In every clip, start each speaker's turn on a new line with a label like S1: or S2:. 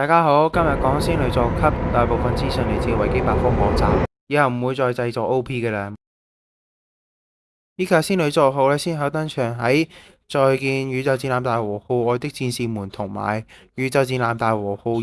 S1: 大家好，今日讲仙女座级，大部分资讯嚟自维基百科网站，以后唔会再制作 OP 嘅啦。呢架仙女座号咧先后登场喺《再见宇宙战舰大和号》外的战士们同埋《宇宙战舰大和号二》。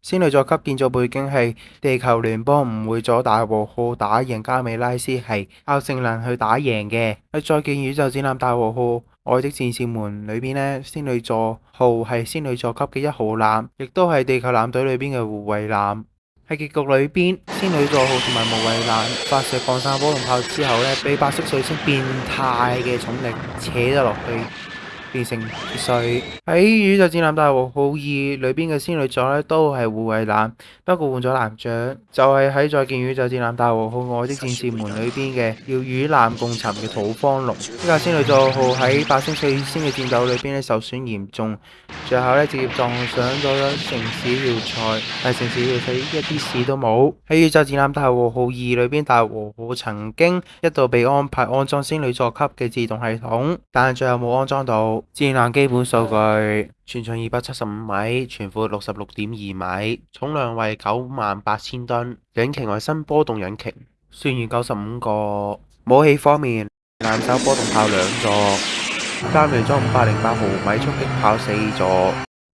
S1: 仙女座级建造背景系地球联邦唔会阻大和号打赢加美拉，斯，系靠性能去打赢嘅喺《再见宇宙战舰大和号》。爱的戰士們》裏边咧，仙女座號係仙女座級嘅一號艦，亦都係地球艦隊裏边嘅護衛艦。喺結局裏边，仙女座號同埋无畏艦發射放散波龙炮之後咧，被白色水星變態嘅重力扯咗落去。成喺宇宙战舰大和号二里边嘅仙女座咧都系护卫舰，不过换咗男长，就系喺再见宇宙战舰大和号外的战士们里边嘅要与舰共沉嘅土方龙。呢架仙女座号喺八星碎仙嘅战斗里边咧受损严重，最后咧直接撞上咗城市要塞，但城市要塞一啲事都冇。喺宇宙战舰大和号二里边，大和号曾经一度被安排安装仙女座级嘅自动系统，但系最后冇安装到。战舰基本数据：全长二百七十五米，全阔六十六点二米，重量为九万八千吨，引擎为新波动引擎，船员九十五个。武器方面，舰手波动炮两座，加雷装五百零八毫米冲击炮四座。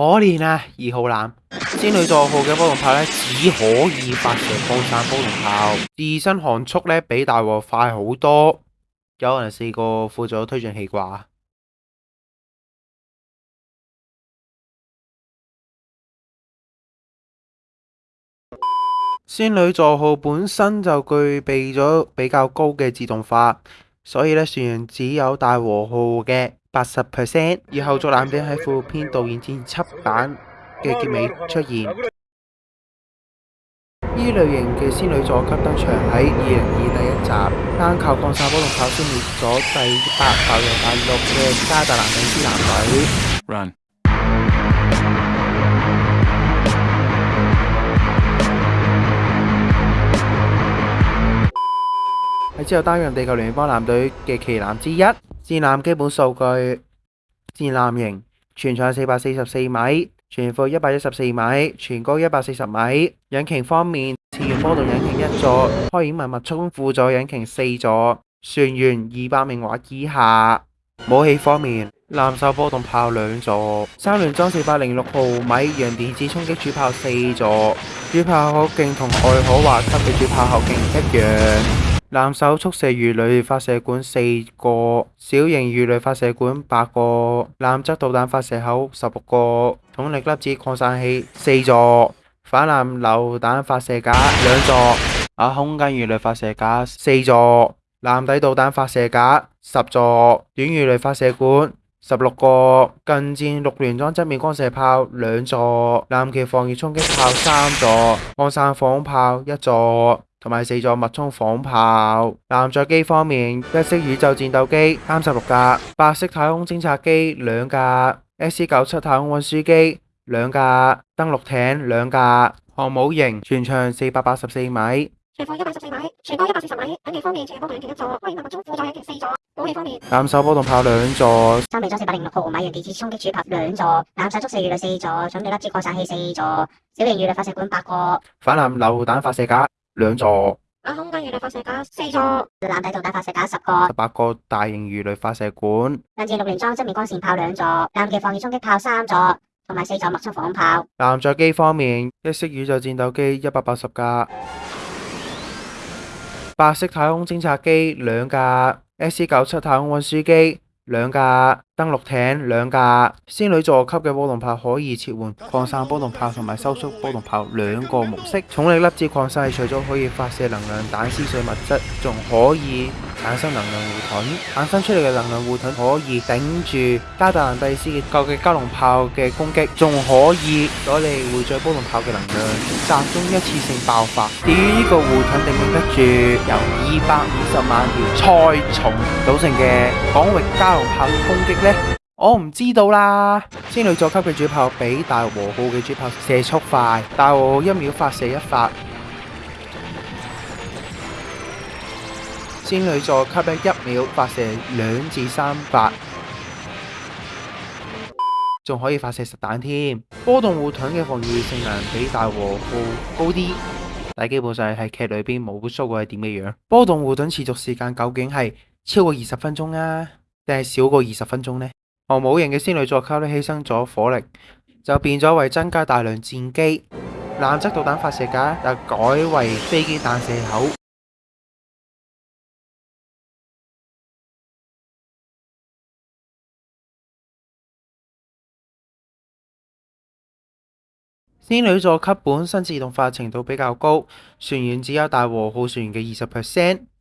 S1: 可怜啊，二号男。仙女座号嘅波动炮咧，只可以发射高散波动炮，自身航速咧比大和快好多。有人试过辅助推进器啩？仙女座号本身就具备咗比较高嘅自动化，所以咧船只有大和号嘅。八十 percent，而后座男兵喺副片导演之前辑版嘅结尾出现。呢类型嘅仙女座级登场喺二零二第一集，单靠降沙波龙炮消灭咗第八、第九、第六嘅加特兰尼斯男队。r u 喺之后担任地球联邦男队嘅旗男之一。战舰基本数据：战舰型，全长四百四十四米，全幅一百一十四米，全高一百四十米。引擎方面，次热波动引擎一座，开演文物冲辅助引擎四座。船员二百名或以下。武器方面，南手波动炮两座，三联装四百零六毫米洋电子冲击主炮四座。主炮口径同爱可华级嘅主炮口径一样。男手速射鱼雷发射管四个，小型鱼雷发射管八个，蓝质导弹发射口十六个，动力粒子扩散器四座，反蓝榴弹发射架两座，啊，空间鱼雷发射架四座，蓝底导弹发射架十座，短鱼雷发射管十六个，近战六联装侧面光射炮两座，蓝旗防御冲击炮三座，扩散防炮一座。同埋四座脉冲仿炮。舰载机方面，一色宇宙战斗机三十六架，白色太空侦察机两架 s 九七太空运输机两架，登陆艇两架。航母型全长四百八十四米，全方一百四十米，全高一百四十米。喺备方面，全方两件一座，备用两个中副引擎四座。武器方面，舰手波动炮两座，三备咗四百零六毫米型电子冲击主炮两座，舰首速四鱼雷四座，准备粒子扩散器四座，小型鱼雷发射管八个，反舰流弹发射架。两座，太空鱼雷发射架四座，蓝底导弹发射架十个，十八个大型鱼雷发射管，暗箭六联装侧面光线炮两座，蓝嘅防御冲击炮三座，同埋四座麦速防炮。舰载机方面，一式宇宙战斗机一百八十架，白色太空侦察机两架 s 九七太空运输机两架。登陆艇两架，仙女座级嘅波动炮可以切换扩散波动炮同埋收缩波动炮两个模式。重力粒子扩散除咗可以发射能量弹丝碎物质，仲可以产生能量护盾。产生出嚟嘅能量护盾可以顶住加特蒂第四级嘅加农炮嘅攻击，仲可以攞嚟汇聚波动炮嘅能量，集中一次性爆发。至于呢个护盾顶唔顶得住由二百五十万条菜虫组成嘅广域加农炮攻击呢？我唔知道啦。仙女座级嘅主炮比大和号嘅主炮射速快，大和号一秒发射一发，仙女座级一秒发射两至三发，仲可以发射实弹添。波动护盾嘅防御性能比大和号高啲，但基本上系剧里边冇 show 过系点嘅样。波动护盾持续时间究竟系超过二十分钟啊？定系少过二十分钟呢？航母型嘅仙女座卡呢牺牲咗火力，就变咗为增加大量战机。蓝色导弹发射架就改为飞机弹射口。仙女座级本身自动化程度比较高，船员只有大和号船嘅二十 percent。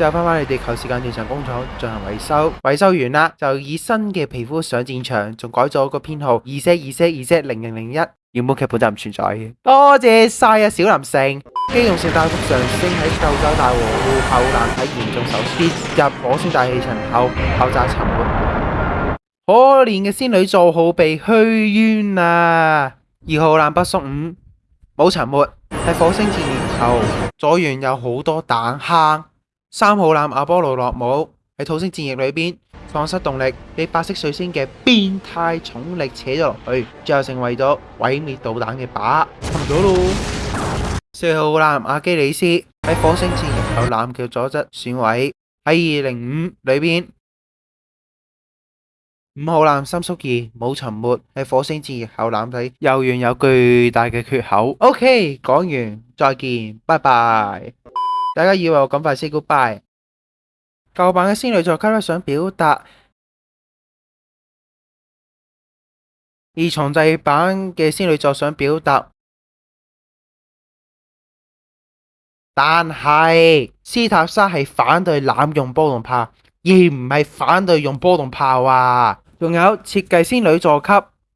S1: 之后翻返你地球时间正常工厂进行维修，维修完啦就以新嘅皮肤上战场，仲改咗个编号二 z 二 z 二 z 零零零一，原本剧本就唔存在嘅。多谢晒啊，小林胜。机动性大幅上升喺澳洲大和户后难体严重受损，入火星大气层后爆炸沉没。可怜嘅仙女做好被虚冤啊！二号难不缩五冇沉没喺火星前年后左缘有好多弹坑。三号舰阿波罗落母喺土星战役里边丧失动力，被白色水星嘅变态重力扯咗落去，最后成为咗毁灭导弹嘅靶。沉咗咯。四号舰阿基里斯喺火星战役后揽嘅左侧损毁喺二零五里边。五号舰三叔二冇沉没喺火星战役后舰体又缘有巨大嘅缺口。OK，讲完再见，拜拜。大家以为我咁快 say goodbye？旧版嘅仙女座级想表达，而重制版嘅仙女座想表达。但系斯塔沙系反对滥用波动炮，而唔系反对用波动炮啊！仲有设计仙女座级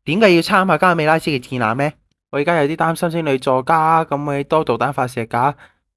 S1: 点解要参考加美拉斯嘅战舰咩？我而家有啲担心仙女座家咁嘅多导弹发射架。